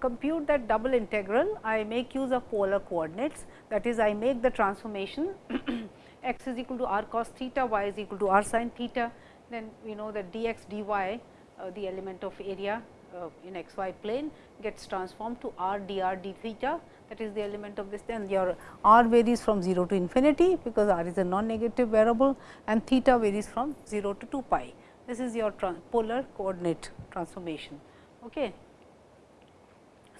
compute that double integral, I make use of polar coordinates that is I make the transformation x is equal to r cos theta, y is equal to r sin theta, then we know that dx dy uh, the element of area uh, in x y plane gets transformed to r dr d theta that is the element of this then your r varies from 0 to infinity because r is a non negative variable and theta varies from 0 to 2 pi. This is your polar coordinate transformation. Okay.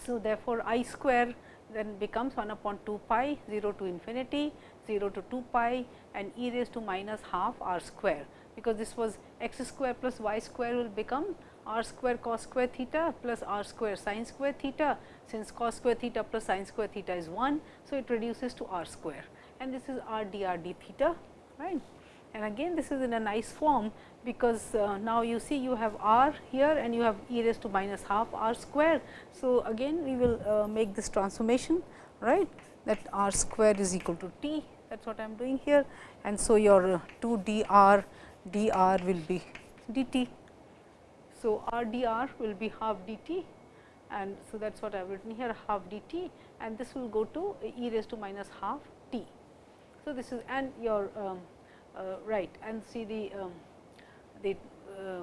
So, therefore, i square then becomes 1 upon 2 pi 0 to infinity 0 to 2 pi and e raised to minus half r square because this was x square plus y square will become r square cos square theta plus r square sin square theta since cos square theta plus sin square theta is 1. So, it reduces to r square and this is r d r d theta right. And again this is in a nice form because uh, now you see you have r here and you have e raised to minus half r square. So, again we will uh, make this transformation right that r square is equal to t that is what I am doing here and so your 2 d r d r will be d t. So, r d r will be half d t and so that is what I have written here half d t and this will go to e raised to minus half t. So, this is and your um, uh, right and see the um, the uh, uh,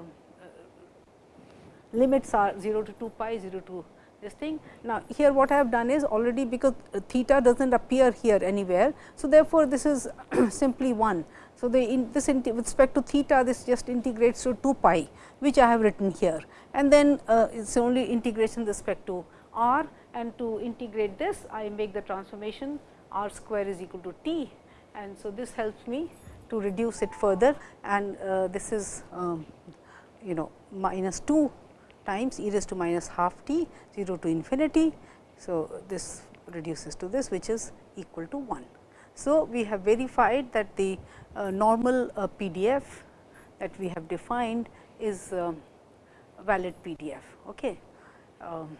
limits are 0 to 2 pi 0 to this thing. Now, here what I have done is already because theta does not appear here anywhere. So, therefore, this is simply 1. So, the in this with respect to theta this just integrates to 2 pi which I have written here and then uh, it is only integration with respect to r and to integrate this I make the transformation r square is equal to t and so this helps me to reduce it further and uh, this is um, you know minus 2 times e raised to minus half t 0 to infinity. So, this reduces to this which is equal to 1. So, we have verified that the uh, normal uh, PDF that we have defined is uh, valid PDF. Okay. Um,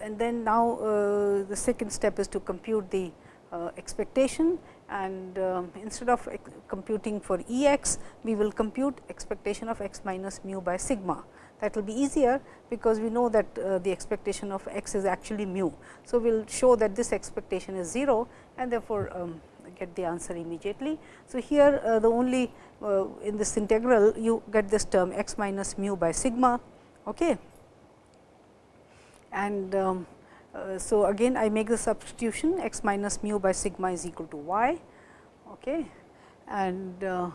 and then now, uh, the second step is to compute the uh, expectation and uh, instead of computing for E x, we will compute expectation of x minus mu by sigma. That will be easier because we know that uh, the expectation of x is actually mu. So, we will show that this expectation is 0 and therefore, um, get the answer immediately. So, here uh, the only uh, in this integral you get this term x minus mu by sigma. Okay. And um, uh, so, again I make the substitution x minus mu by sigma is equal to y okay. and uh,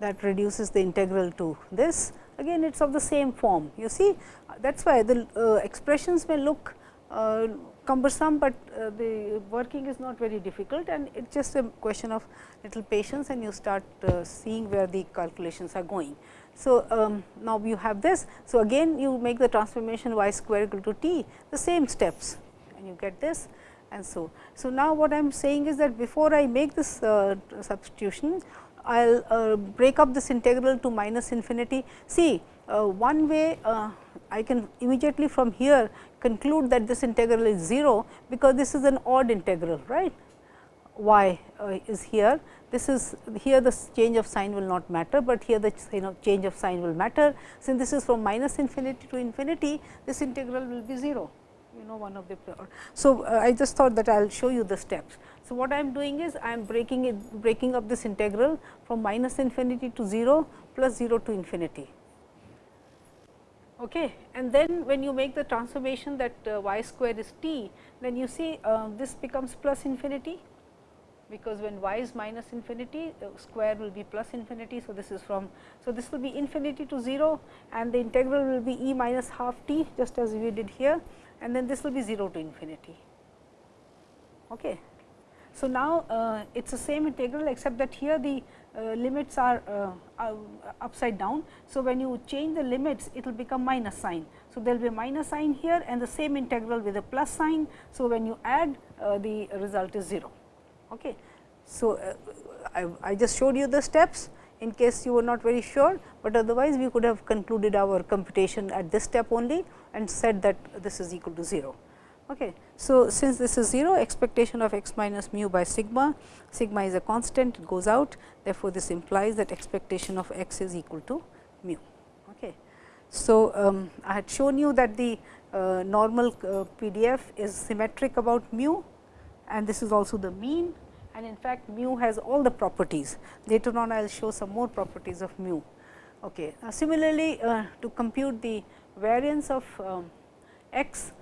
that reduces the integral to this. Again it is of the same form you see that is why the uh, expressions may look uh, cumbersome, but uh, the working is not very difficult and it is just a question of little patience and you start uh, seeing where the calculations are going. So, um, now you have this. So, again you make the transformation y square equal to t the same steps and you get this and so. So, now what I am saying is that before I make this uh, substitution I will uh, break up this integral to minus infinity. See uh, one way uh, I can immediately from here conclude that this integral is 0, because this is an odd integral right y uh, is here. This is here the change of sign will not matter, but here the change of sign will matter. Since this is from minus infinity to infinity, this integral will be 0 you know one of the. So, uh, I just thought that I will show you the steps. So, what I am doing is I am breaking it breaking up this integral from minus infinity to 0 plus 0 to infinity. Okay. And then when you make the transformation that uh, y square is t, then you see uh, this becomes plus infinity because when y is minus infinity uh, square will be plus infinity. So, this is from so this will be infinity to 0 and the integral will be e minus half t just as we did here and then this will be 0 to infinity. Okay. So, now uh, it is the same integral except that here the limits are uh, upside down. So, when you change the limits it will become minus sign. So, there will be a minus sign here and the same integral with a plus sign. So, when you add uh, the result is 0. Okay. So, uh, I, I just showed you the steps in case you were not very sure, but otherwise we could have concluded our computation at this step only and said that this is equal to 0. Okay. So, since this is 0 expectation of x minus mu by sigma, sigma is a constant it goes out therefore, this implies that expectation of x is equal to mu. Okay. So, um, I had shown you that the uh, normal uh, PDF is symmetric about mu and this is also the mean and in fact, mu has all the properties. Later on I will show some more properties of mu. Okay. Uh, similarly, uh, to compute the variance of um, x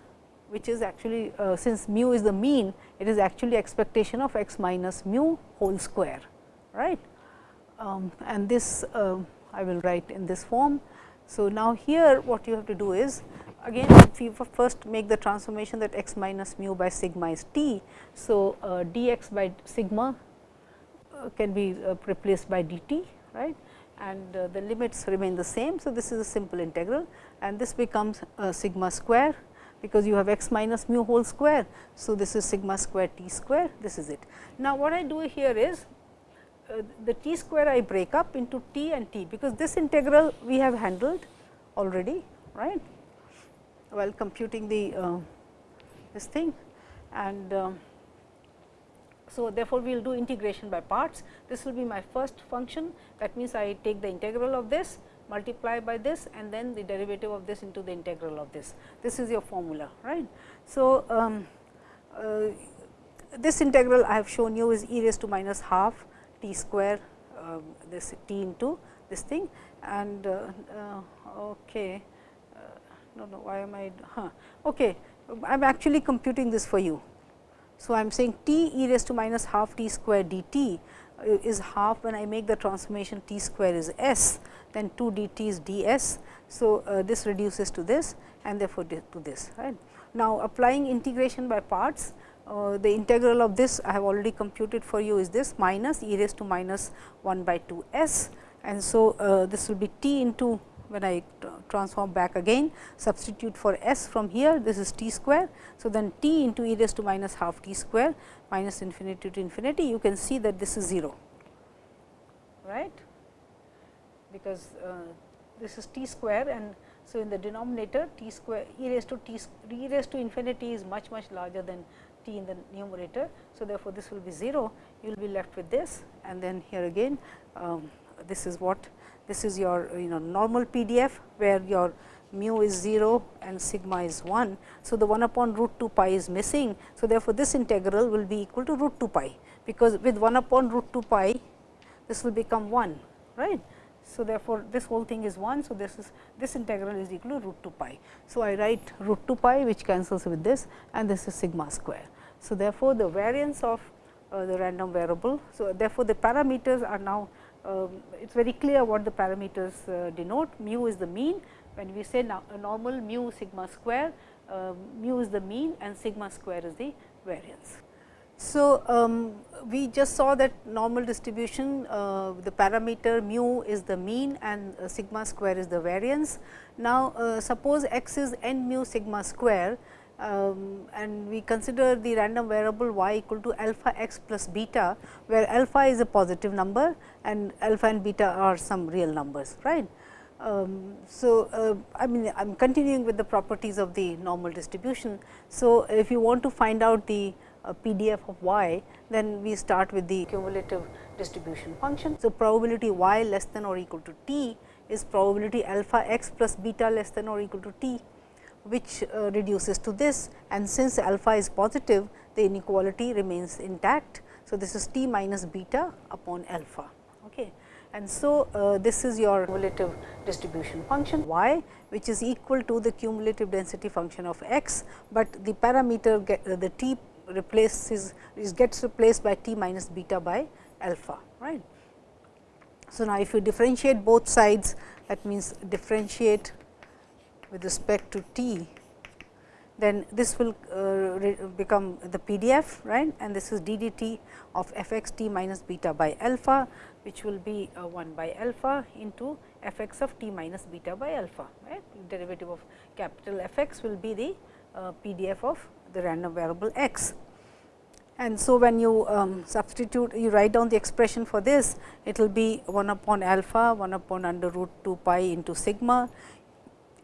which is actually uh, since mu is the mean, it is actually expectation of x minus mu whole square, right. Um, and this uh, I will write in this form. So, now here what you have to do is again if you first make the transformation that x minus mu by sigma is t. So, uh, dx by sigma uh, can be uh, replaced by dt right and uh, the limits remain the same. So, this is a simple integral and this becomes sigma square because you have x minus mu whole square. So, this is sigma square t square this is it. Now, what I do here is uh, the t square I break up into t and t because this integral we have handled already right while computing the uh, this thing and uh, so therefore, we will do integration by parts. This will be my first function that means, I take the integral of this multiply by this and then the derivative of this into the integral of this. This is your formula right. So, um, uh, this integral I have shown you is e raised to minus half t square uh, this t into this thing and uh, uh okay no, no, why am I, huh, okay, I am actually computing this for you. So, I am saying t e raised to minus half t square d t uh, is half when I make the transformation t square is s, then 2 d t is d s. So, uh, this reduces to this and therefore, to this right. Now, applying integration by parts, uh, the integral of this I have already computed for you is this minus e raised to minus 1 by 2 s and so uh, this will be t into when I transform back again substitute for s from here this is t square. So, then t into e raised to minus half t square minus infinity to infinity you can see that this is 0 right because uh, this is t square and so in the denominator t square e raised to t e raised to infinity is much much larger than t in the numerator. So, therefore, this will be 0 you will be left with this and then here again um, this is what this is your you know normal PDF, where your mu is 0 and sigma is 1. So, the 1 upon root 2 pi is missing. So, therefore, this integral will be equal to root 2 pi, because with 1 upon root 2 pi this will become 1 right. So, therefore, this whole thing is 1. So, this is this integral is equal to root 2 pi. So, I write root 2 pi which cancels with this and this is sigma square. So, therefore, the variance of uh, the random variable. So, therefore, the parameters are now it is very clear what the parameters uh, denote. Mu is the mean, when we say no, normal mu sigma square, uh, mu is the mean and sigma square is the variance. So, um, we just saw that normal distribution, uh, the parameter mu is the mean and uh, sigma square is the variance. Now, uh, suppose x is n mu sigma square, um, and we consider the random variable y equal to alpha x plus beta, where alpha is a positive number and alpha and beta are some real numbers, right. Um, so, uh, I mean I am continuing with the properties of the normal distribution. So, if you want to find out the uh, PDF of y, then we start with the cumulative distribution function. So, probability y less than or equal to t is probability alpha x plus beta less than or equal to t which uh, reduces to this and since alpha is positive the inequality remains intact. So, this is t minus beta upon alpha. Okay. And so, uh, this is your cumulative distribution function y which is equal to the cumulative density function of x, but the parameter get, uh, the t replaces is gets replaced by t minus beta by alpha. right. So, now if you differentiate both sides that means differentiate with respect to t, then this will uh, become the PDF right and this is d d t of f x t minus beta by alpha which will be uh, 1 by alpha into f x of t minus beta by alpha right. Derivative of capital F x will be the uh, PDF of the random variable x. And so, when you um, substitute you write down the expression for this it will be 1 upon alpha 1 upon under root 2 pi into sigma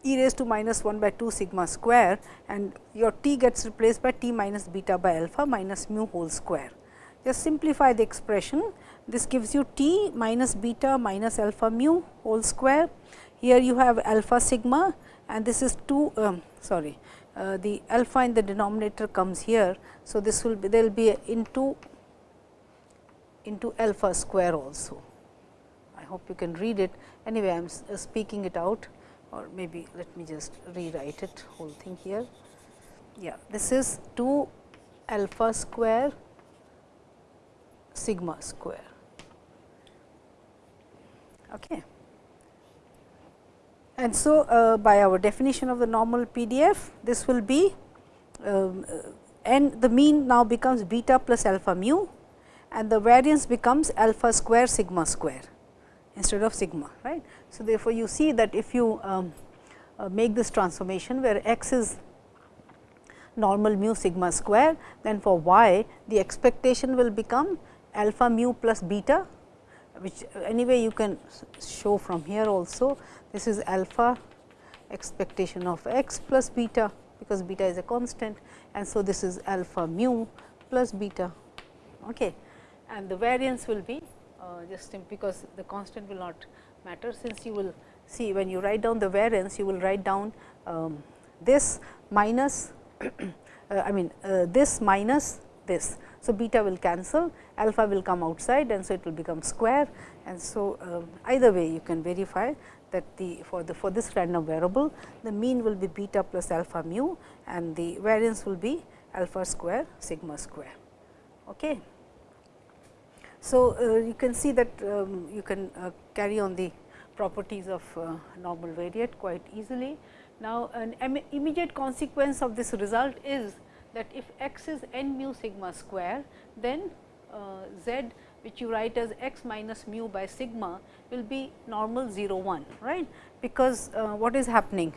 e raised to minus 1 by 2 sigma square and your t gets replaced by t minus beta by alpha minus mu whole square. Just simplify the expression. This gives you t minus beta minus alpha mu whole square. Here you have alpha sigma and this is 2 um, sorry uh, the alpha in the denominator comes here. So, this will be there will be into into alpha square also. I hope you can read it anyway I am uh, speaking it out or maybe let me just rewrite it whole thing here. Yeah, this is 2 alpha square sigma square. Okay. And so, uh, by our definition of the normal PDF, this will be um, uh, and the mean now becomes beta plus alpha mu and the variance becomes alpha square sigma square instead of sigma right. So, therefore, you see that if you um, uh, make this transformation where x is normal mu sigma square, then for y the expectation will become alpha mu plus beta which anyway you can show from here also. This is alpha expectation of x plus beta because beta is a constant and so this is alpha mu plus beta. Okay. And the variance will be uh, just because the constant will not matter since you will see when you write down the variance you will write down um, this minus uh, I mean uh, this minus this. So, beta will cancel alpha will come outside and so it will become square and so um, either way you can verify that the for the for this random variable the mean will be beta plus alpha mu and the variance will be alpha square sigma square. Okay. So, uh, you can see that um, you can uh, carry on the properties of uh, normal variate quite easily. Now, an immediate consequence of this result is that if x is n mu sigma square, then z which you write as x minus mu by sigma will be normal 0 1 right? Because uh, what is happening?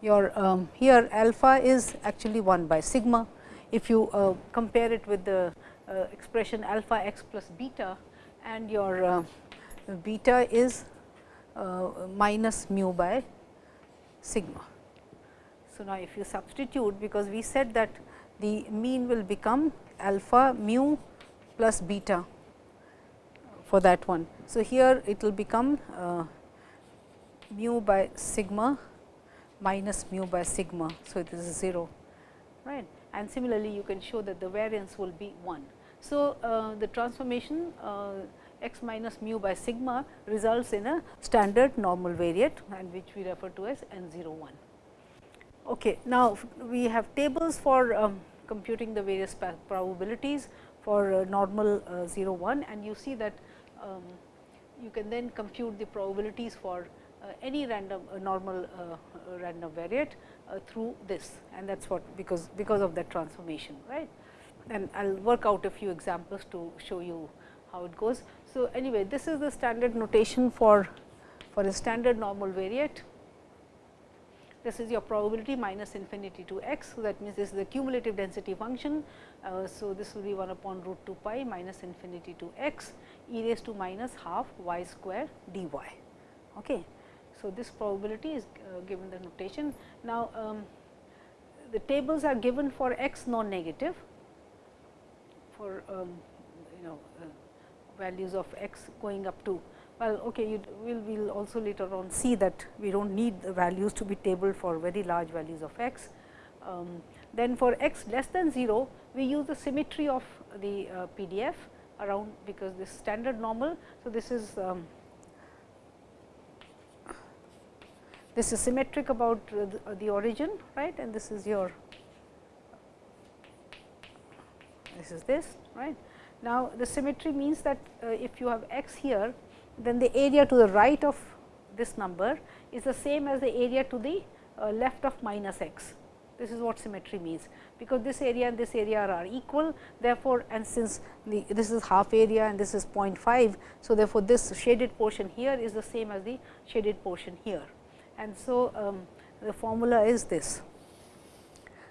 Your um, here alpha is actually 1 by sigma. If you uh, compare it with the expression alpha x plus beta and your uh, beta is uh, minus mu by sigma. So, now if you substitute because we said that the mean will become alpha mu plus beta for that one. So, here it will become uh, mu by sigma minus mu by sigma. So, this is 0 right and similarly you can show that the variance will be 1. So, uh, the transformation uh, x minus mu by sigma results in a standard normal variate and which we refer to as n 0 1. Okay. Now, we have tables for um, computing the various probabilities for uh, normal uh, 0 1 and you see that um, you can then compute the probabilities for uh, any random uh, normal uh, random variate through this and that is what because because of that transformation right and I will work out a few examples to show you how it goes. So, anyway this is the standard notation for for a standard normal variate this is your probability minus infinity to x. So, that means, this is the cumulative density function. Uh, so, this will be 1 upon root 2 pi minus infinity to x e raised to minus half y square dy. Okay. So, this probability is uh, given the notation. Now, um, the tables are given for x non-negative for um, you know uh, values of x going up to well okay you will we will also later on see that we do not need the values to be tabled for very large values of x. Um, then for x less than 0 we use the symmetry of the uh, PDF around because this standard normal. So, this is um, this is symmetric about the, the origin right and this is your this is this right. Now, the symmetry means that uh, if you have x here then the area to the right of this number is the same as the area to the uh, left of minus x. This is what symmetry means, because this area and this area are equal. Therefore, and since the, this is half area and this is 0.5. So, therefore, this shaded portion here is the same as the shaded portion here. And so, um, the formula is this.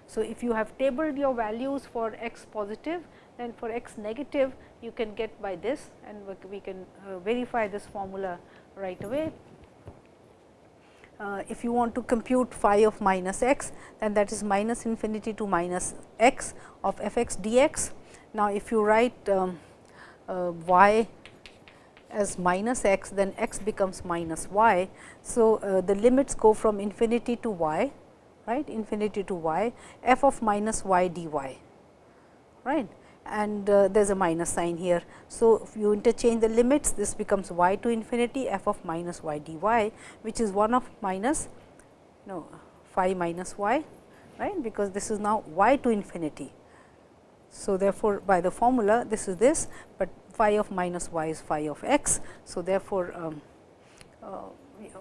So, if you have tabled your values for x positive, then for x negative you can get by this and we can uh, verify this formula right away. Uh, if you want to compute phi of minus x, then that is minus infinity to minus x of f x dx. Now, if you write um, uh, y as minus x, then x becomes minus y. So, uh, the limits go from infinity to y right infinity to y f of minus y dy right and uh, there is a minus sign here. So, if you interchange the limits this becomes y to infinity f of minus y dy which is 1 of minus no phi minus y right because this is now y to infinity. So, therefore, by the formula this is this, but phi of minus y is phi of x. So, therefore, um, uh,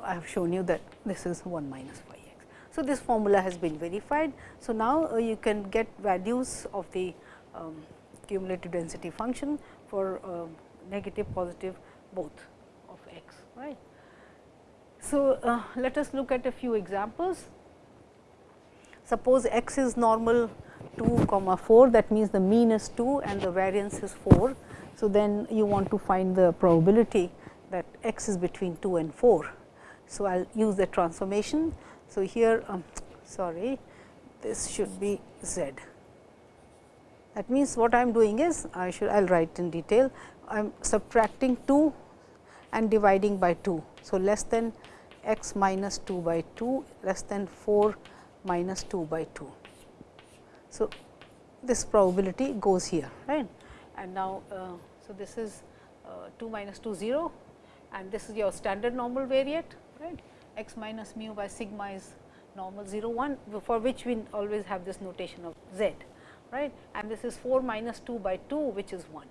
I have shown you that this is 1 minus phi x. So, this formula has been verified. So, now uh, you can get values of the um, cumulative density function for uh, negative positive both of x right. So, uh, let us look at a few examples. Suppose x is normal 2 comma 4 that means the mean is 2 and the variance is 4. So, then you want to find the probability that x is between 2 and 4. So, I will use the transformation. So, here um, sorry this should be z. That means, what I am doing is I should I will write in detail I am subtracting 2 and dividing by 2. So, less than x minus 2 by 2 less than 4 minus 2 by 2. So, this probability goes here right and now, uh, so this is uh, 2 minus 2 0 and this is your standard normal variate right x minus mu by sigma is normal 0 1 for which we always have this notation of z right and this is 4 minus 2 by 2 which is 1.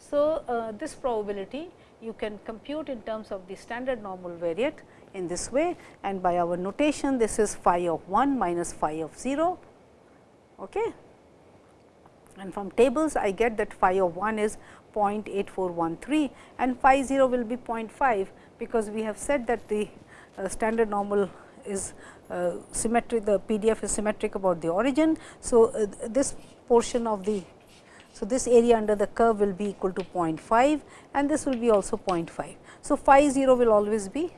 So, uh, this probability you can compute in terms of the standard normal variate in this way and by our notation this is phi of 1 minus phi of 0 okay. and from tables I get that phi of 1 is 0.8413 and phi 0 will be 0.5 because we have said that the uh, standard normal is uh, symmetric the PDF is symmetric about the origin. So, uh, this portion of the so this area under the curve will be equal to 0.5 and this will be also 0.5. So, phi 0 will always be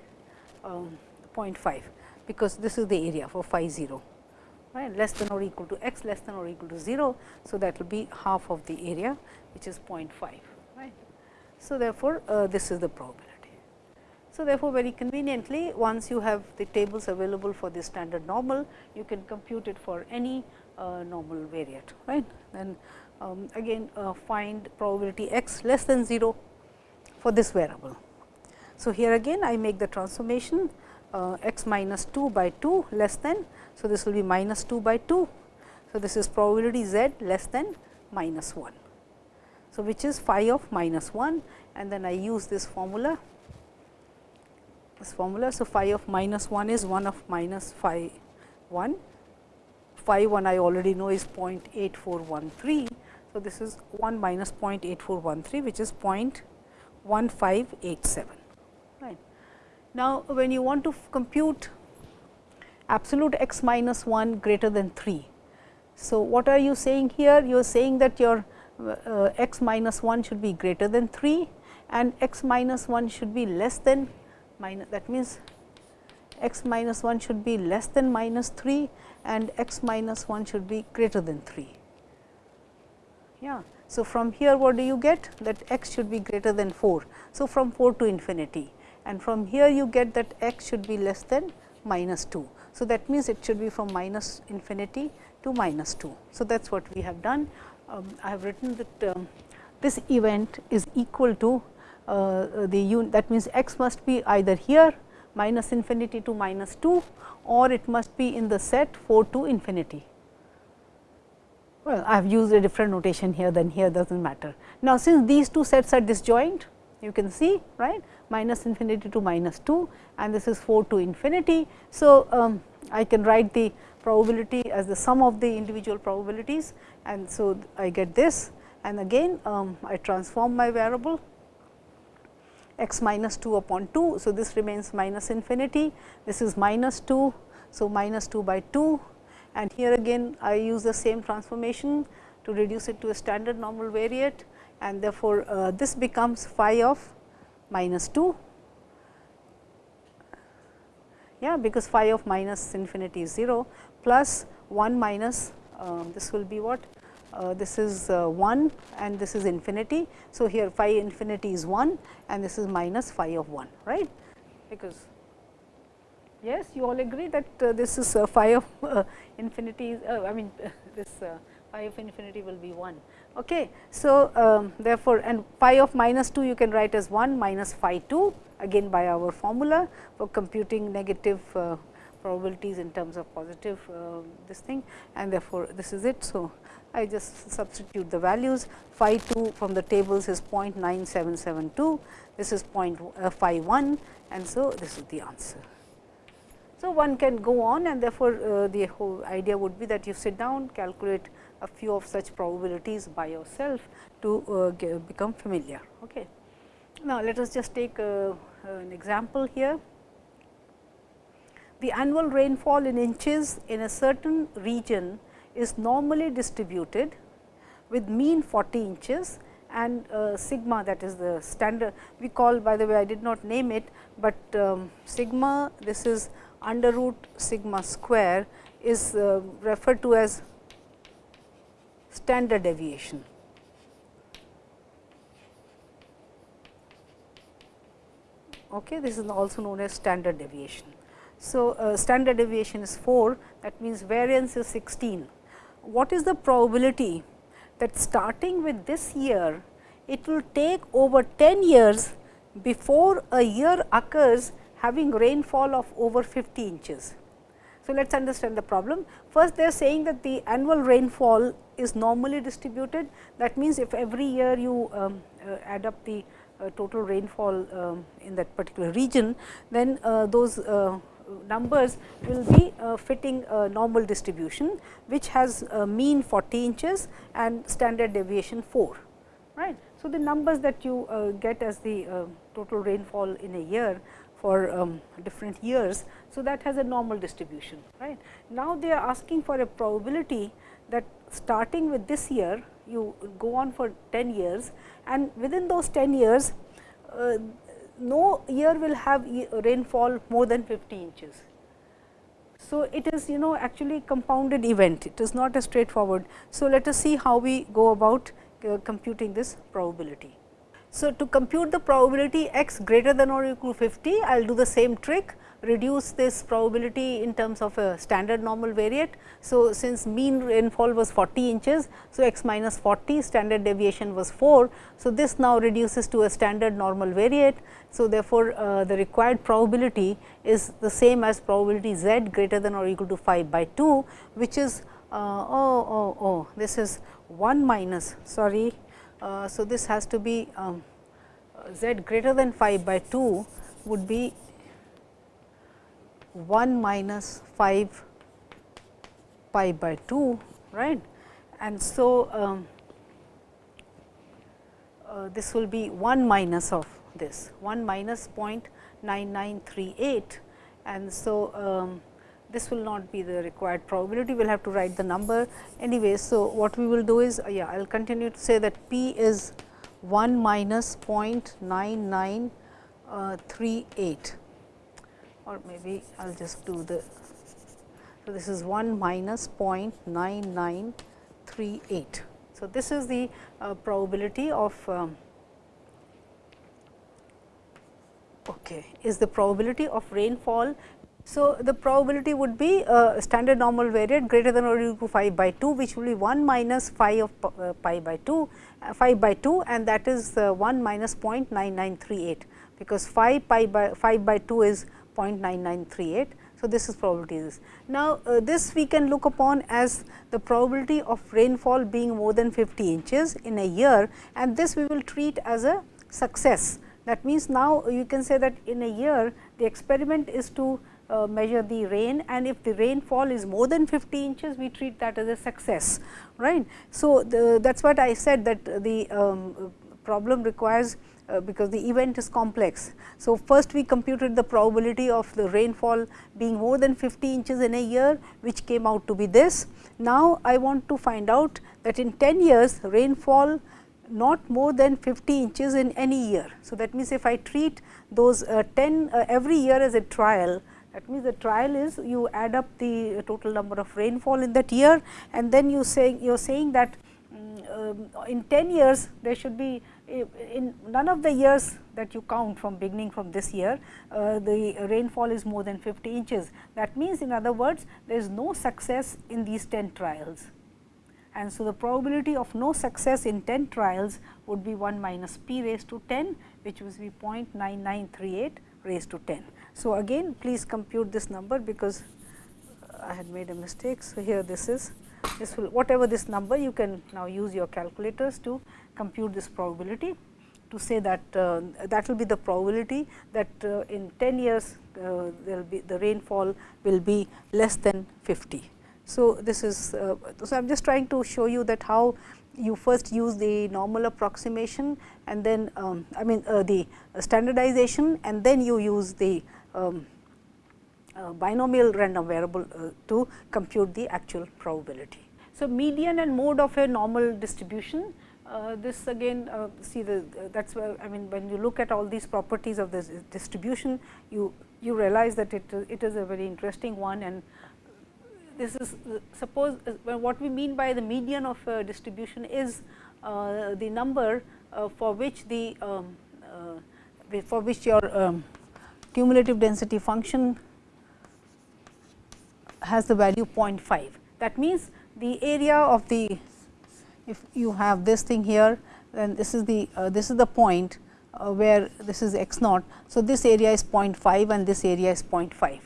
um, 0.5 because this is the area for phi 0 right less than or equal to x less than or equal to 0. So, that will be half of the area which is 0.5 right. So, therefore, uh, this is the probability. So, therefore, very conveniently once you have the tables available for the standard normal, you can compute it for any uh, normal variate right. Then um, again uh, find probability x less than 0 for this variable. So, here again I make the transformation uh, x minus 2 by 2 less than. So, this will be minus 2 by 2. So, this is probability z less than minus 1. So, which is phi of minus 1 and then I use this formula this formula. So, phi of minus 1 is 1 of minus phi 1, phi 1 I already know is 0.8413. So, this is 1 minus 0.8413 which is 0.1587. Right. Now, when you want to compute absolute x minus 1 greater than 3. So, what are you saying here? You are saying that your uh, x minus 1 should be greater than 3 and x minus 1 should be less than minus that means x minus 1 should be less than minus 3 and x minus 1 should be greater than 3. Yeah. So, from here what do you get that x should be greater than 4. So, from 4 to infinity and from here you get that x should be less than minus 2. So, that means it should be from minus infinity to minus 2. So, that is what we have done. Um, I have written that um, this event is equal to uh, the unit that means, x must be either here minus infinity to minus 2 or it must be in the set 4 to infinity. Well, I have used a different notation here than here does not matter. Now, since these two sets are disjoint you can see right minus infinity to minus 2 and this is 4 to infinity. So, um, I can write the probability as the sum of the individual probabilities. And so I get this. And again um, I transform my variable x minus 2 upon 2. So, this remains minus infinity, this is minus 2. So, minus 2 by 2 and here again I use the same transformation to reduce it to a standard normal variate. And therefore, uh, this becomes phi of minus 2 yeah because phi of minus infinity is 0 plus 1 minus uh, this will be what uh, this is uh, 1 and this is infinity. So, here phi infinity is 1 and this is minus phi of 1 right because Yes, you all agree that uh, this is phi of infinity, I mean this phi of infinity will be 1. Okay. So, um, therefore, and phi of minus 2 you can write as 1 minus phi 2 again by our formula for computing negative probabilities in terms of positive this thing and therefore, this is it. So, I just substitute the values phi 2 from the tables is 0.9772, this is 0.51 and so this is the answer. So, one can go on and therefore, uh, the whole idea would be that you sit down calculate a few of such probabilities by yourself to uh, become familiar. Okay. Now, let us just take a, an example here. The annual rainfall in inches in a certain region is normally distributed with mean 40 inches and uh, sigma that is the standard we call by the way I did not name it, but um, sigma this is under root sigma square is uh, referred to as standard deviation. Okay, this is also known as standard deviation. So, uh, standard deviation is 4 that means variance is 16. What is the probability that starting with this year it will take over 10 years before a year occurs having rainfall of over 50 inches. So, let us understand the problem. First they are saying that the annual rainfall is normally distributed. That means, if every year you um, uh, add up the uh, total rainfall um, in that particular region, then uh, those uh, numbers will be uh, fitting a normal distribution, which has a mean 40 inches and standard deviation 4. Right. So, the numbers that you uh, get as the uh, total rainfall in a year for um, different years. So, that has a normal distribution. right. Now, they are asking for a probability that starting with this year you go on for 10 years and within those 10 years uh, no year will have rainfall more than 50 inches. So, it is you know actually compounded event it is not a straightforward. So, let us see how we go about uh, computing this probability. So, to compute the probability x greater than or equal to 50, I will do the same trick reduce this probability in terms of a standard normal variate. So, since mean rainfall was 40 inches, so x minus 40 standard deviation was 4. So, this now reduces to a standard normal variate. So, therefore, uh, the required probability is the same as probability z greater than or equal to 5 by 2, which is uh, oh, oh, oh, this is 1 minus sorry uh, so, this has to be um, z greater than 5 by 2 would be 1 minus 5 pi by 2 right. And so, um, uh, this will be 1 minus of this 1 minus 0.9938 and so um, this will not be the required probability, we will have to write the number anyway. So, what we will do is, yeah, I will continue to say that p is 1 minus 0.9938 or maybe I will just do the. So, this is 1 minus 0.9938. So, this is the uh, probability of um, okay, is the probability of rainfall so, the probability would be uh, standard normal variate greater than or equal to 5 by 2, which will be 1 minus phi of uh, pi by 2, uh, 5 by 2 and that is uh, 1 minus 0.9938, because 5 pi by 5 by 2 is 0.9938. So, this is probability is. Now, uh, this we can look upon as the probability of rainfall being more than 50 inches in a year and this we will treat as a success. That means, now you can say that in a year the experiment is to uh, measure the rain and if the rainfall is more than 50 inches we treat that as a success right. So, that is what I said that the um, problem requires uh, because the event is complex. So, first we computed the probability of the rainfall being more than 50 inches in a year which came out to be this. Now, I want to find out that in 10 years rainfall not more than 50 inches in any year. So, that means, if I treat those uh, 10 uh, every year as a trial, that means, the trial is you add up the total number of rainfall in that year and then you say you are saying that um, in 10 years there should be in none of the years that you count from beginning from this year, uh, the rainfall is more than 50 inches. That means in other words, there is no success in these 10 trials. And so, the probability of no success in 10 trials would be 1 minus p raised to 10, which would be 0.9938 raised to 10. So, again please compute this number because I had made a mistake. So, here this is this will whatever this number you can now use your calculators to compute this probability to say that uh, that will be the probability that uh, in 10 years uh, there will be the rainfall will be less than 50. So, this is uh, so I am just trying to show you that how you first use the normal approximation and then um, I mean uh, the standardization and then you use the um, binomial random variable uh, to compute the actual probability. So, median and mode of a normal distribution uh, this again uh, see the uh, that is where I mean when you look at all these properties of this distribution you you realize that it it is a very interesting one and this is suppose what we mean by the median of a distribution is the number for which the um, for which your um, cumulative density function has the value 0.5. That means, the area of the if you have this thing here then this is the uh, this is the point uh, where this is x naught. So, this area is 0.5 and this area is 0.5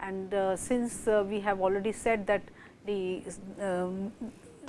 and uh, since uh, we have already said that the um,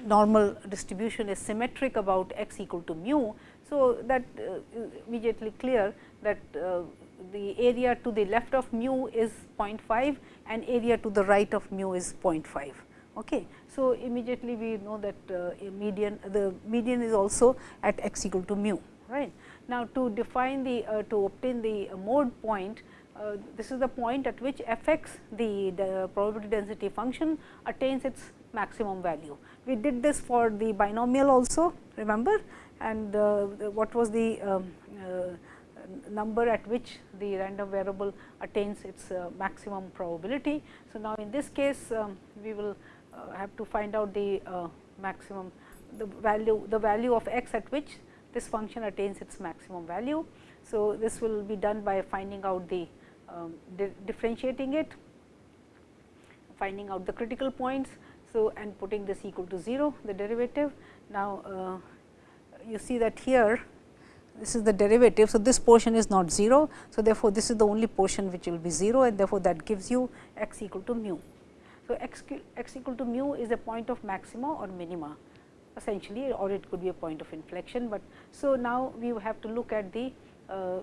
normal distribution is symmetric about x equal to mu. So, that uh, immediately clear that uh, the area to the left of mu is 0.5 and area to the right of mu is 0.5. Okay. So, immediately we know that uh, median the median is also at x equal to mu right. Now, to define the uh, to obtain the mode point uh, this is the point at which f x the, the probability density function attains its maximum value. We did this for the binomial also remember and uh, what was the um, uh, number at which the random variable attains its uh, maximum probability. So, now in this case um, we will uh, have to find out the uh, maximum the value the value of x at which this function attains its maximum value. So, this will be done by finding out the um, di differentiating it, finding out the critical points. So, and putting this equal to 0 the derivative. Now, uh, you see that here this is the derivative. So, this portion is not 0. So, therefore, this is the only portion which will be 0 and therefore, that gives you x equal to mu. So, x, x equal to mu is a point of maxima or minima essentially or it could be a point of inflection. But so, now we have to look at the uh, uh,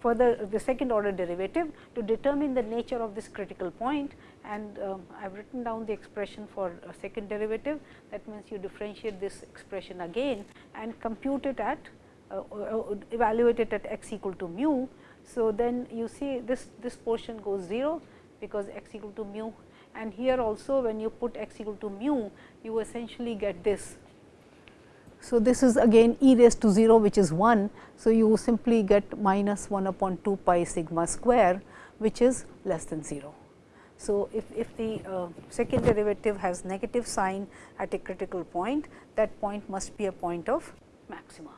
further the second order derivative to determine the nature of this critical point and um, I have written down the expression for a second derivative that means you differentiate this expression again and compute it at uh, uh, evaluate it at x equal to mu. So, then you see this, this portion goes 0 because x equal to mu and here also when you put x equal to mu you essentially get this. So, this is again e raised to 0 which is 1. So, you simply get minus 1 upon 2 pi sigma square which is less than 0. So, if, if the uh, second derivative has negative sign at a critical point that point must be a point of maxima.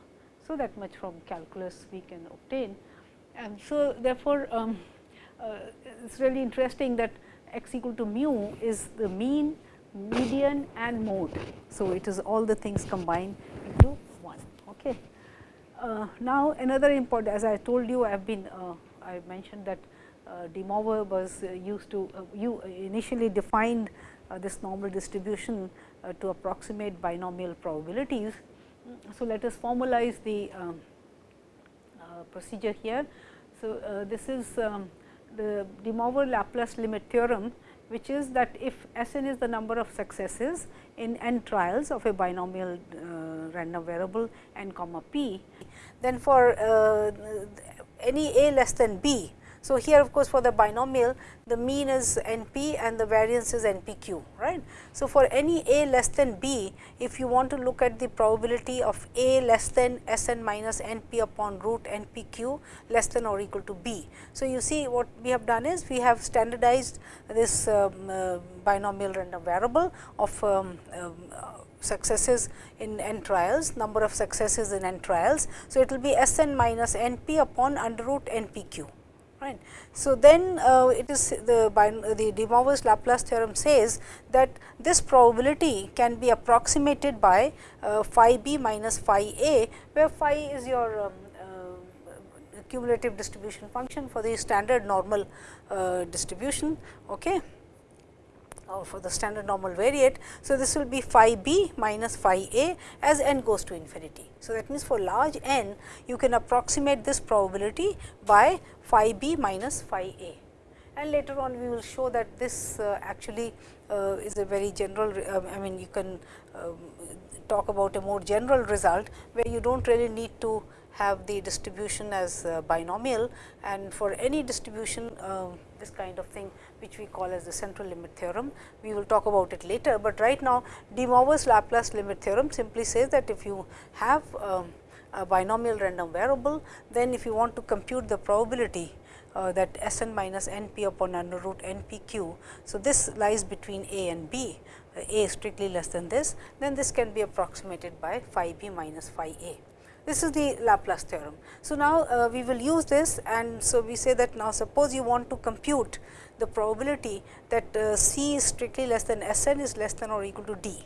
So, that much from calculus we can obtain. And so, therefore, um, uh, it is really interesting that x equal to mu is the mean, median and mode. So, it is all the things combined into one. Okay. Uh, now, another important as I told you I have been uh, I mentioned that uh, De Moivre was uh, used to uh, you initially defined this normal distribution to approximate binomial probabilities so, let us formalize the um, uh, procedure here. So, uh, this is um, the De Moivre Laplace limit theorem which is that if S n is the number of successes in n trials of a binomial uh, random variable n comma p, then for uh, any a less than b, so, here of course, for the binomial the mean is n p and the variance is n p q right. So, for any a less than b if you want to look at the probability of a less than s n minus n p upon root n p q less than or equal to b. So, you see what we have done is we have standardized this um, uh, binomial random variable of um, um, successes in n trials, number of successes in n trials. So, it will be S n minus n p upon under root n p q. Right. So, then uh, it is the, the de Moivre's Laplace theorem says that this probability can be approximated by uh, phi b minus phi a, where phi is your um, uh, cumulative distribution function for the standard normal uh, distribution. Okay or for the standard normal variate. So, this will be phi b minus phi a as n goes to infinity. So, that means, for large n you can approximate this probability by phi b minus phi a and later on we will show that this uh, actually uh, is a very general uh, I mean you can um, talk about a more general result where you do not really need to have the distribution as uh, binomial and for any distribution uh, this kind of thing which we call as the central limit theorem. We will talk about it later, but right now de Moivre's Laplace limit theorem simply says that if you have um, a binomial random variable, then if you want to compute the probability uh, that S n minus n p upon under root n p q. So, this lies between a and b, uh, a is strictly less than this, then this can be approximated by phi b minus phi a. This is the Laplace theorem. So, now uh, we will use this and so we say that now suppose you want to compute the probability that uh, C is strictly less than S n is less than or equal to D.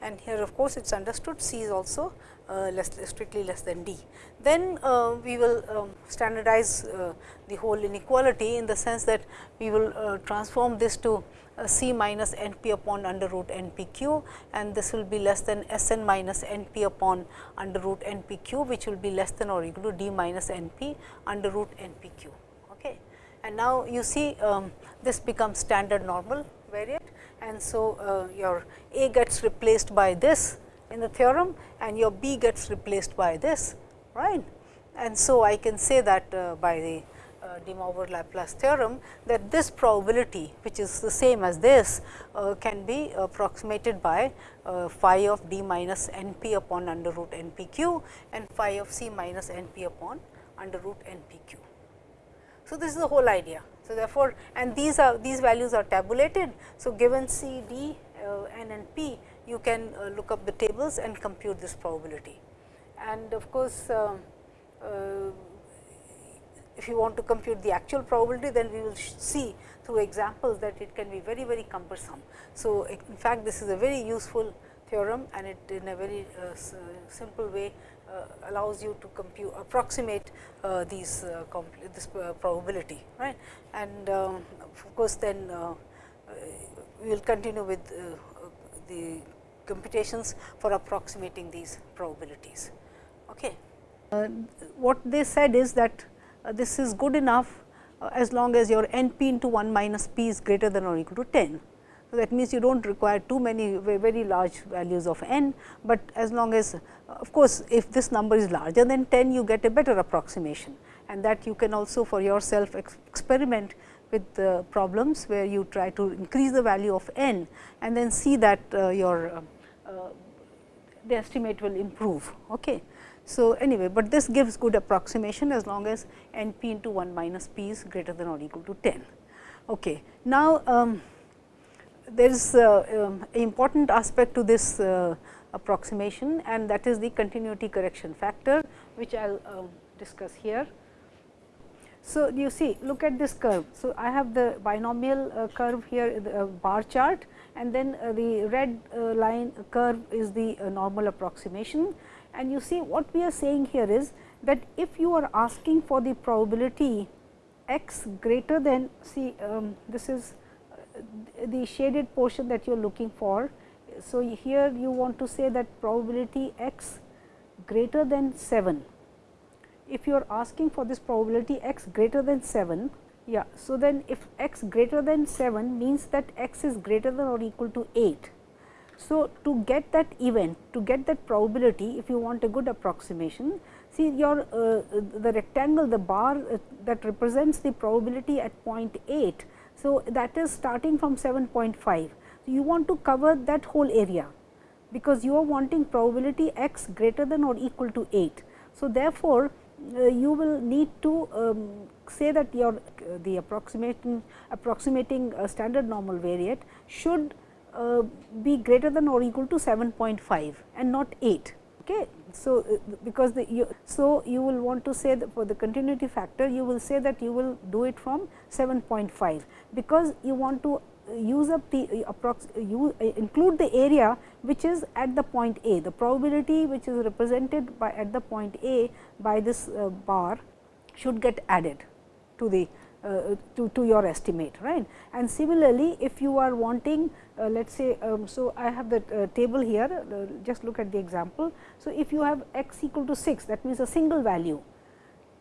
And here of course, it is understood C is also uh, less strictly less than D. Then uh, we will um, standardize uh, the whole inequality in the sense that we will uh, transform this to C minus n p upon under root n p q and this will be less than S n minus n p upon under root n p q which will be less than or equal to d minus n p under root n p q. Okay. And now, you see um, this becomes standard normal variate and so uh, your A gets replaced by this in the theorem and your B gets replaced by this right. And so, I can say that uh, by the uh, de Moivre Laplace theorem that this probability which is the same as this uh, can be approximated by uh, phi of d minus n p upon under root n p q and phi of c minus n p upon under root n p q. So, this is the whole idea. So, therefore, and these are these values are tabulated. So, given c, d, uh, n and p, you can uh, look up the tables and compute this probability. And of course, uh, uh if you want to compute the actual probability, then we will see through examples that it can be very, very cumbersome. So, in fact, this is a very useful theorem and it in a very uh, simple way uh, allows you to compute approximate uh, these uh, this probability right? And of course then we will continue with the computations for approximating these probabilities. Okay. What they said is that this is good enough as long as your n p into 1 minus p is greater than or equal to 10 so, that means, you do not require too many very large values of n, but as long as of course, if this number is larger than 10 you get a better approximation and that you can also for yourself ex experiment with the problems where you try to increase the value of n and then see that uh, your uh, uh, the estimate will improve. Okay. So, anyway, but this gives good approximation as long as n p into 1 minus p is greater than or equal to 10. Okay. Now, um, there is uh, um, important aspect to this uh, approximation and that is the continuity correction factor, which I will uh, discuss here. So, you see look at this curve. So, I have the binomial uh, curve here the uh, bar chart and then uh, the red line curve is the normal approximation. And you see what we are saying here is that if you are asking for the probability x greater than see um, this is the shaded portion that you are looking for. So, here you want to say that probability x greater than 7. If you are asking for this probability x greater than 7, yeah. So, then if x greater than 7 means that x is greater than or equal to 8. So, to get that event, to get that probability, if you want a good approximation, see your uh, the rectangle, the bar uh, that represents the probability at point 0.8. so, that is starting from 7.5. you want to cover that whole area, because you are wanting probability x greater than or equal to 8. So, therefore, uh, you will need to um, say that your uh, the approximating approximating standard normal variate should uh, be greater than or equal to 7.5 and not 8. Okay. So, uh, because the you, so you will want to say that for the continuity factor you will say that you will do it from 7.5 because you want to use up the approx you include the area which is at the point A. The probability which is represented by at the point A by this uh, bar should get added to the uh, to, to your estimate right. And similarly, if you are wanting uh, let us say, um, so I have the uh, table here uh, just look at the example. So, if you have x equal to 6 that means a single value,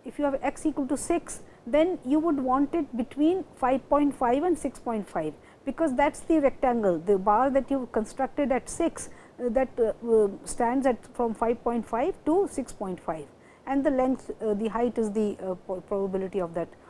if you have x equal to 6 then you would want it between 5.5 and 6.5 because that is the rectangle the bar that you constructed at 6 uh, that uh, stands at from 5.5 to 6.5 and the length the height is the probability of that uh,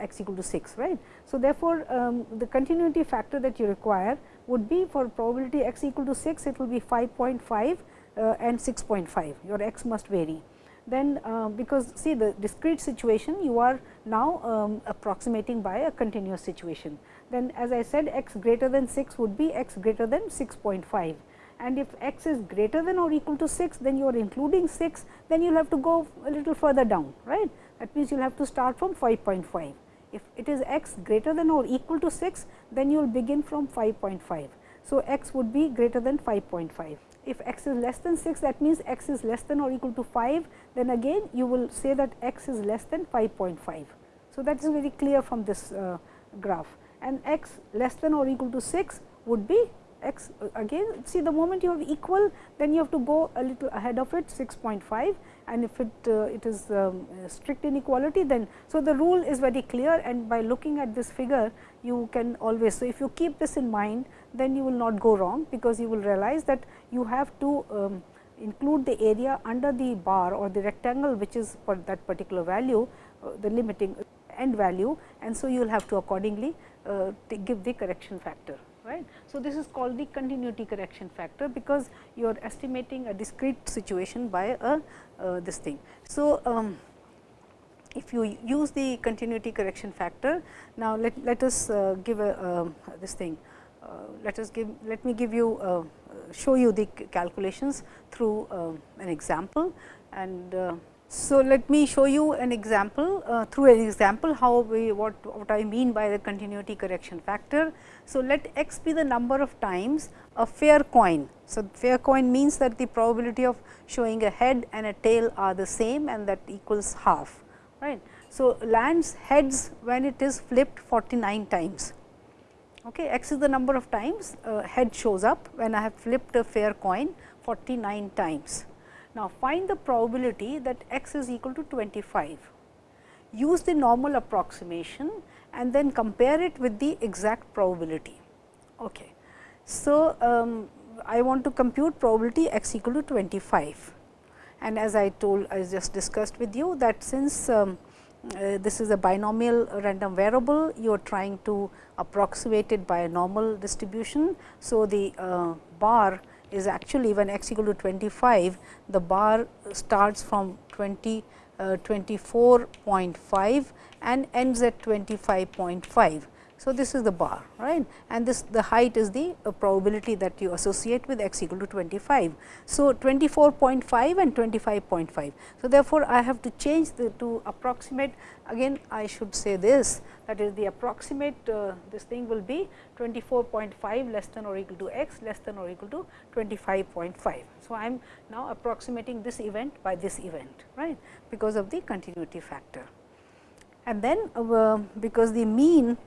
x equal to 6 right. So, therefore, um, the continuity factor that you require would be for probability x equal to 6 it will be 5.5 uh, and 6.5 your x must vary. Then uh, because see the discrete situation you are now um, approximating by a continuous situation. Then as I said x greater than 6 would be x greater than 6.5 and if x is greater than or equal to 6 then you are including 6 then you will have to go a little further down right that means, you will have to start from 5.5. If it is x greater than or equal to 6, then you will begin from 5.5. So, x would be greater than 5.5. If x is less than 6, that means x is less than or equal to 5, then again you will say that x is less than 5.5. So, that is very clear from this uh, graph and x less than or equal to 6 would be x again see the moment you have equal then you have to go a little ahead of it 6.5 and if it uh, it is um, strict inequality then so the rule is very clear. And by looking at this figure you can always so if you keep this in mind then you will not go wrong. Because you will realize that you have to um, include the area under the bar or the rectangle which is for that particular value uh, the limiting end value. And so you will have to accordingly uh, give the correction factor right. So, this is called the continuity correction factor because you are estimating a discrete situation by a uh, this thing. So, um, if you use the continuity correction factor, now let, let us uh, give a uh, this thing, uh, let us give, let me give you uh, show you the calculations through uh, an example and so, let me show you an example uh, through an example how we what, what I mean by the continuity correction factor. So, let x be the number of times a fair coin. So, fair coin means that the probability of showing a head and a tail are the same and that equals half. right. So, lands heads when it is flipped 49 times. Okay, x is the number of times uh, head shows up when I have flipped a fair coin 49 times. Now, find the probability that x is equal to 25. Use the normal approximation and then compare it with the exact probability. Okay. So, um, I want to compute probability x equal to 25 and as I told I just discussed with you that since um, uh, this is a binomial random variable you are trying to approximate it by a normal distribution. So, the uh, bar is actually when x equal to 25, the bar starts from 20 uh, 24.5 and ends at 25.5. So, this is the bar right and this the height is the uh, probability that you associate with x equal to 25. So, 24.5 and 25.5. So, therefore, I have to change the to approximate again I should say this that is the approximate uh, this thing will be 24.5 less than or equal to x less than or equal to 25.5. So, I am now approximating this event by this event right because of the continuity factor. And then uh, because the mean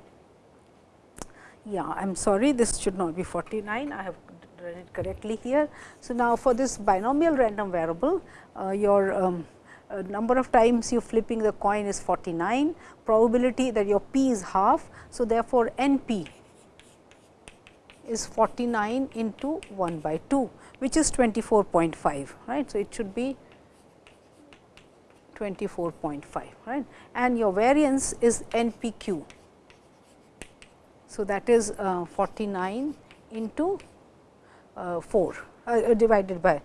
yeah I am sorry this should not be 49 I have done it correctly here. So, now for this binomial random variable uh, your um, uh, number of times you flipping the coin is 49 probability that your p is half. So, therefore, n p is 49 into 1 by 2 which is 24.5 right. So, it should be 24.5 right and your variance is n p q so, that is uh, 49 into uh, 4 uh, divided by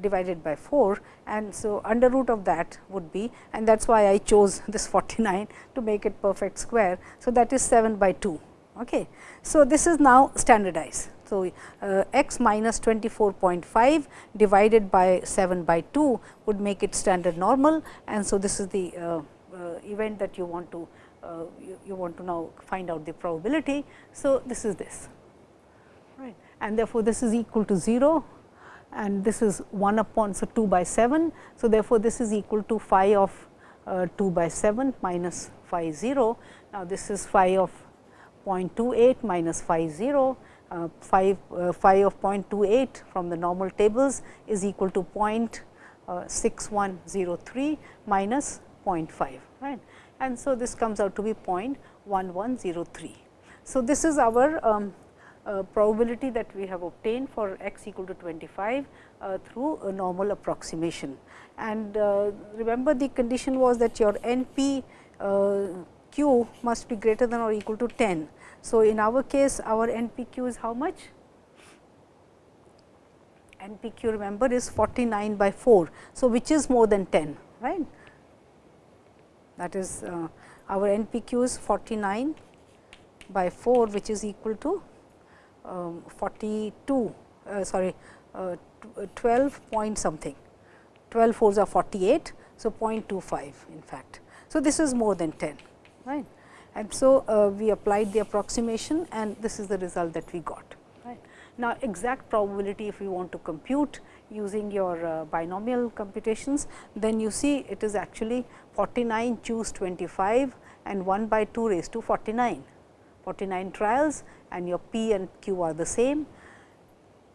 divided by 4 and so under root of that would be and that is why I chose this 49 to make it perfect square. So, that is 7 by 2. Okay. So, this is now standardized So, uh, x minus 24.5 divided by 7 by 2 would make it standard normal and so this is the uh, uh, event that you want to you, you, want to now find out the probability. So, this is this right and therefore, this is equal to 0 and this is 1 upon so 2 by 7. So, therefore, this is equal to phi of uh, 2 by 7 minus phi 0. Now, this is phi of 0.28 minus phi 0 uh, phi, uh, phi of 0.28 from the normal tables is equal to 0.6103 minus 0.5 right and so this comes out to be 0.1103. So, this is our um, uh, probability that we have obtained for x equal to 25 uh, through a normal approximation. And uh, remember the condition was that your NP uh, q must be greater than or equal to 10. So, in our case our NPQ is how much? NPQ remember is 49 by 4. So, which is more than 10 right that is uh, our NPQ is 49 by 4 which is equal to um, 42 uh, sorry uh, 12 point something 12 fours are 48. So, 0.25 in fact. So, this is more than 10 right and so uh, we applied the approximation and this is the result that we got right. Now, exact probability if we want to compute using your uh, binomial computations, then you see it is actually 49 choose 25 and 1 by 2 raised to 49, 49 trials and your p and q are the same.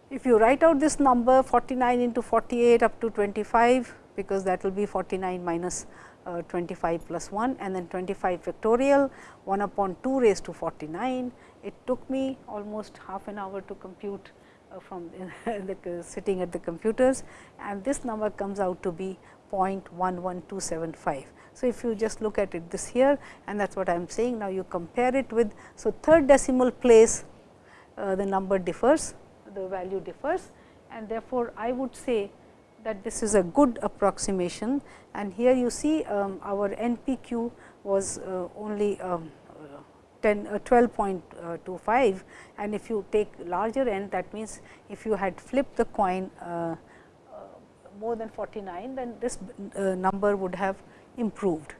If you write out this number 49 into 48 up to 25, because that will be 49 minus, uh, 25 plus 1 and then 25 factorial 1 upon 2 raised to 49. It took me almost half an hour to compute from the sitting at the computers and this number comes out to be 0.11275. So, if you just look at it this here and that is what I am saying. Now, you compare it with, so third decimal place uh, the number differs, the value differs and therefore, I would say that this is a good approximation and here you see um, our NPQ was uh, only um, 10 uh, 12.25 and if you take larger end that means if you had flipped the coin uh, uh, more than 49 then this uh, number would have improved.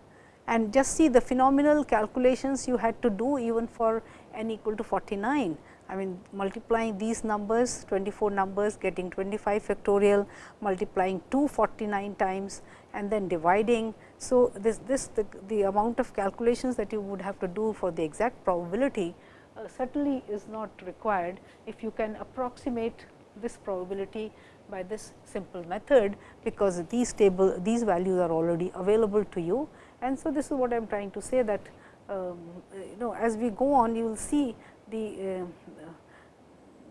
And just see the phenomenal calculations you had to do even for n equal to 49 I mean multiplying these numbers 24 numbers getting 25 factorial multiplying 249 times and then dividing. So, this, this the, the amount of calculations that you would have to do for the exact probability uh, certainly is not required if you can approximate this probability by this simple method, because these table these values are already available to you. And so, this is what I am trying to say that um, you know as we go on you will see the uh,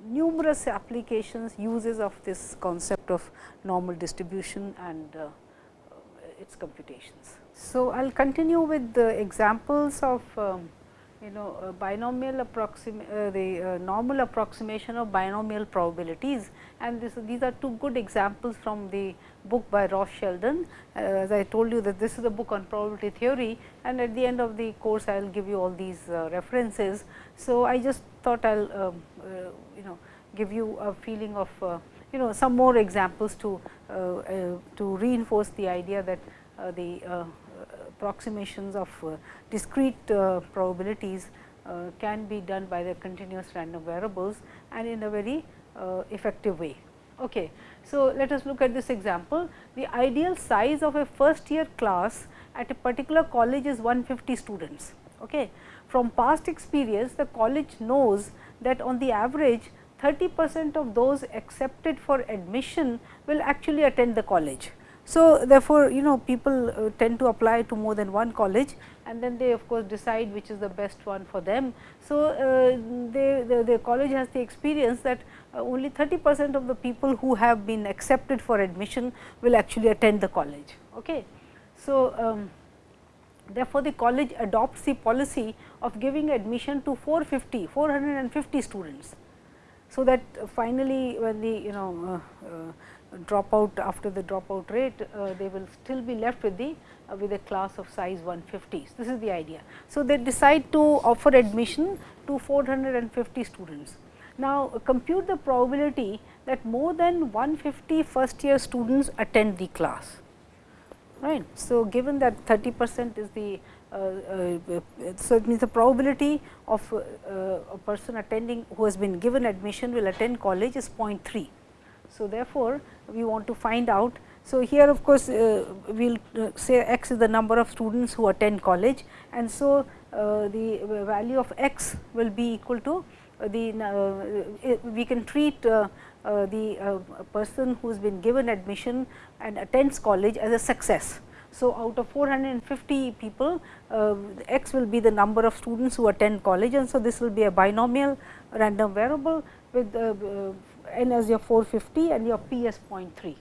numerous applications uses of this concept of normal distribution and uh, its computations. So, I will continue with the examples of um, you know uh, binomial approximate uh, the uh, normal approximation of binomial probabilities and this these are two good examples from the book by Ross Sheldon. Uh, as I told you that this is a book on probability theory and at the end of the course I will give you all these uh, references. So, I just thought I will um, uh, you know give you a feeling of you know some more examples to to reinforce the idea that the approximations of uh, discrete uh, probabilities uh, can be done by the continuous random variables and in a very effective way. Okay. So, let us look at this example. The ideal size of a first year class at a particular college is 150 students. Okay. From past experience, the college knows that on the average 30 percent of those accepted for admission will actually attend the college. So, therefore, you know people uh, tend to apply to more than one college and then they of course, decide which is the best one for them. So, uh, they, the, the college has the experience that uh, only 30 percent of the people who have been accepted for admission will actually attend the college. Okay. So, um, therefore, the college adopts the policy of giving admission to 450, 450 students. So, that finally, when the you know uh, uh, dropout after the dropout rate, uh, they will still be left with the with a class of size 150. This is the idea. So, they decide to offer admission to 450 students. Now, compute the probability that more than 150 first year students attend the class right. So, given that 30 percent is the uh, uh, so it means the probability of uh, a person attending who has been given admission will attend college is 0.3. So, therefore, we want to find out. So, here of course, uh, we will uh, say x is the number of students who attend college and so uh, the value of x will be equal to the we can treat uh, the uh, person who has been given admission and attends college as a success. So, out of 450 people, uh, x will be the number of students who attend college and so this will be a binomial random variable with n as your 450 and your p as 0.3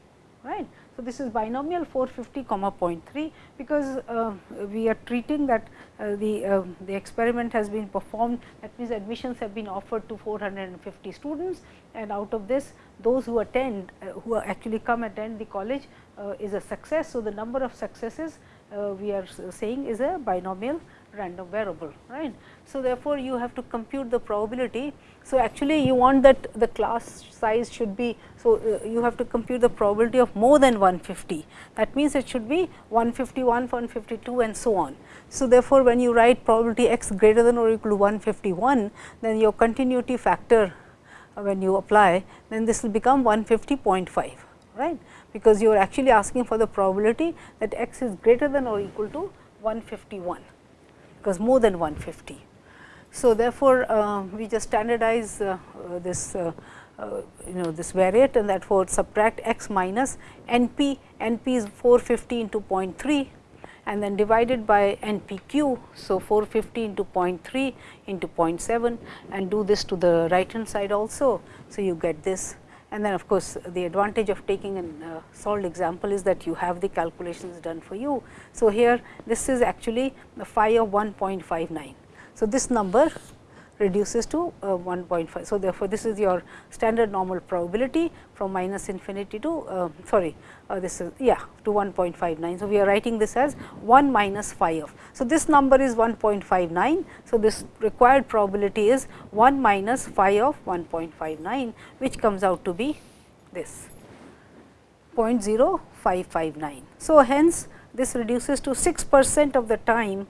right. So, this is binomial 450 comma 0.3 because uh, we are treating that uh, the, uh, the experiment has been performed that means admissions have been offered to 450 students and out of this those who attend uh, who actually come attend the college uh, is a success. So, the number of successes uh, we are saying is a binomial random variable right. So, therefore, you have to compute the probability. So, actually you want that the class size should be. So, uh, you have to compute the probability of more than 150 that means, it should be 151, 152 and so on. So, therefore, when you write probability x greater than or equal to 151 then your continuity factor uh, when you apply then this will become 150.5 right because you are actually asking for the probability that x is greater than or equal to 151 because more than 150. So, therefore, uh, we just standardize uh, uh, this uh, uh, you know this variate and therefore, subtract x minus n p, n p is 450 into 0.3 and then divided by n p q. So, 450 into 0.3 into 0.7 and do this to the right hand side also. So, you get this and then of course, the advantage of taking a uh, solved example is that you have the calculations done for you. So, here this is actually the phi of 1.59. So, this number reduces to uh, 1.5. So, therefore, this is your standard normal probability from minus infinity to uh, sorry uh, this is yeah to 1.59. So, we are writing this as 1 minus phi of. So, this number is 1.59. So, this required probability is 1 minus phi of 1.59 which comes out to be this 0.0559. So, hence this reduces to 6 percent of the time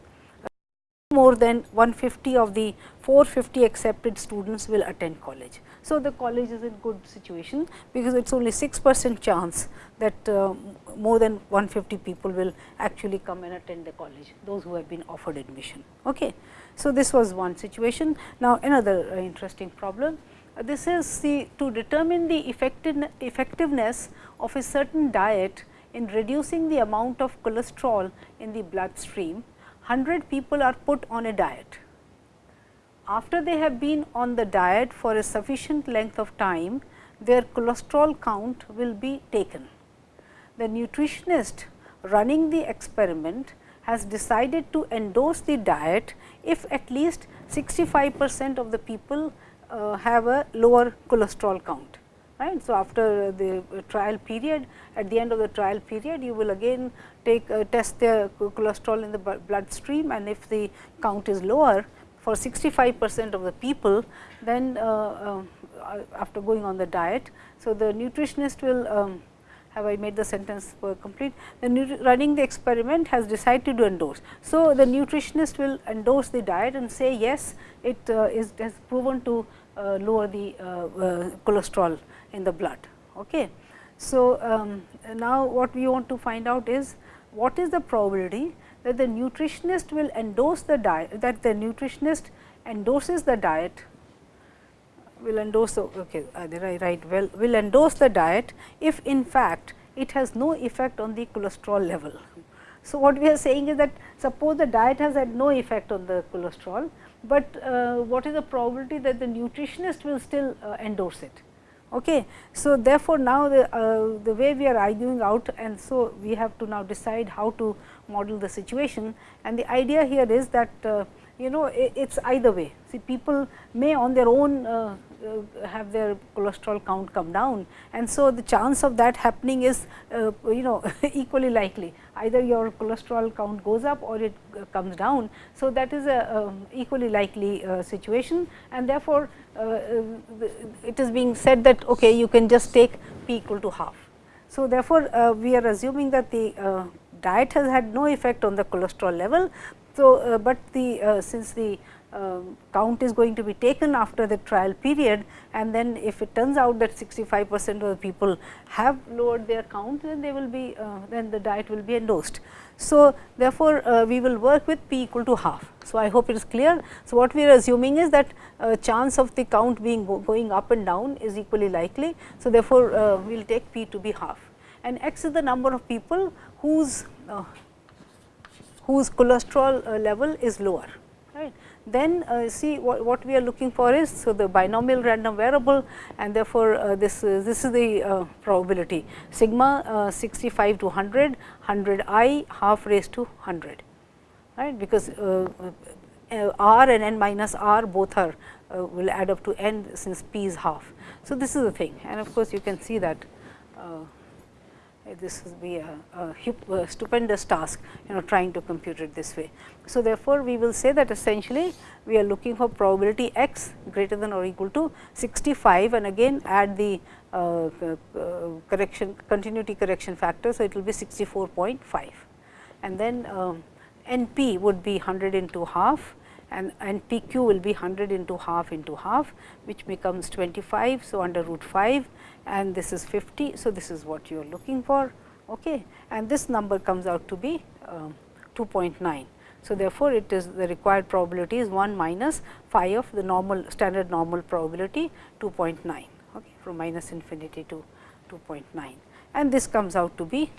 more than 150 of the 450 accepted students will attend college. So, the college is in good situation, because it is only 6 percent chance that uh, more than 150 people will actually come and attend the college, those who have been offered admission. Okay. So, this was one situation. Now, another uh, interesting problem. Uh, this is the to determine the effectiveness of a certain diet in reducing the amount of cholesterol in the bloodstream 100 people are put on a diet. After they have been on the diet for a sufficient length of time, their cholesterol count will be taken. The nutritionist running the experiment has decided to endorse the diet if at least 65 percent of the people uh, have a lower cholesterol count right. So, after the trial period at the end of the trial period you will again take uh, test the cholesterol in the bloodstream and if the count is lower for 65 percent of the people then uh, uh, after going on the diet. So, the nutritionist will um, have I made the sentence complete the running the experiment has decided to endorse. So, the nutritionist will endorse the diet and say yes it uh, is has proven to uh, lower the uh, cholesterol in the blood. Okay. So, um, now what we want to find out is what is the probability that the nutritionist will endorse the diet that the nutritionist endorses the diet will endorse okay uh, I write well will endorse the diet if in fact it has no effect on the cholesterol level. So, what we are saying is that suppose the diet has had no effect on the cholesterol, but uh, what is the probability that the nutritionist will still uh, endorse it. Okay. So, therefore, now the, uh, the way we are arguing out and so we have to now decide how to model the situation and the idea here is that uh, you know it is either way. See people may on their own uh, have their cholesterol count come down and so the chance of that happening is uh, you know equally likely either your cholesterol count goes up or it uh, comes down. So, that is a um, equally likely uh, situation and therefore, uh, it is being said that okay, you can just take p equal to half. So, therefore, we are assuming that the diet has had no effect on the cholesterol level. So, but the since the uh, count is going to be taken after the trial period and then if it turns out that 65 percent of the people have lowered their count then they will be uh, then the diet will be endorsed. So, therefore, uh, we will work with p equal to half. So, I hope it is clear. So, what we are assuming is that uh, chance of the count being go going up and down is equally likely. So, therefore, uh, we will take p to be half and x is the number of people whose whose cholesterol level is lower. Then uh, see what, what, we are looking for is so the binomial random variable and therefore, uh, this uh, this is the uh, probability. Sigma uh, 65 to 100 100 i half raised to 100 right? Because uh, r and n minus r both are will add up to n since p is half. So, this is the thing. And of course, you can see that this will be a, a, a, stupendous task you know trying to compute it this way. So, therefore, we will say that essentially we are looking for probability x greater than or equal to 65 and again add the uh, uh, correction continuity correction factor. So, it will be 64.5 and then um, N p would be 100 into half and N p q will be 100 into half into half which becomes 25. So, under root 5 and this is 50. So, this is what you are looking for okay. and this number comes out to be uh, 2.9. So, therefore, it is the required probability is 1 minus phi of the normal standard normal probability 2.9 okay, from minus infinity to 2.9 and this comes out to be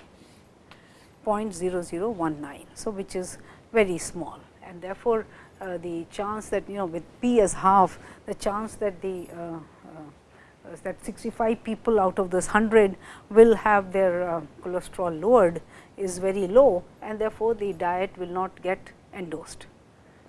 0.0019. So, which is very small and therefore, uh, the chance that you know with p as half the chance that the uh, that 65 people out of this 100 will have their uh, cholesterol lowered is very low and therefore, the diet will not get endorsed.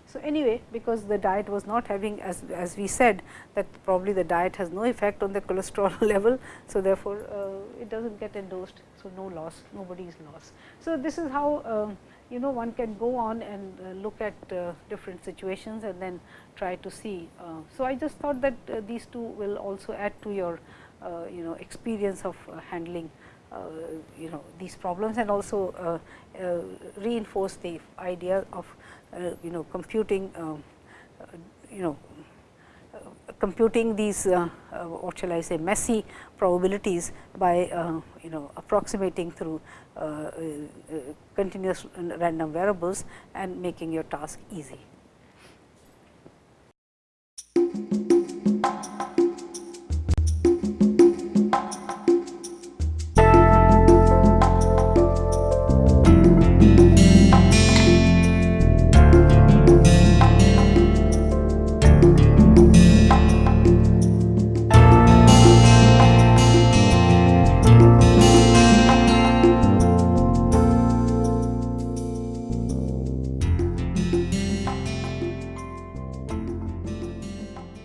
So, anyway because the diet was not having as, as we said that probably the diet has no effect on the cholesterol level. So, therefore, uh, it does not get endorsed. So, no loss nobody is lost. So, this is how uh, you know one can go on and uh, look at uh, different situations and then try to see. Uh, so, I just thought that uh, these two will also add to your uh, you know experience of handling you know these problems and also reinforce the idea of you know computing um, you know computing these uh, uh, what shall I say messy probabilities by uh, you know approximating through continuous random variables and making your task easy.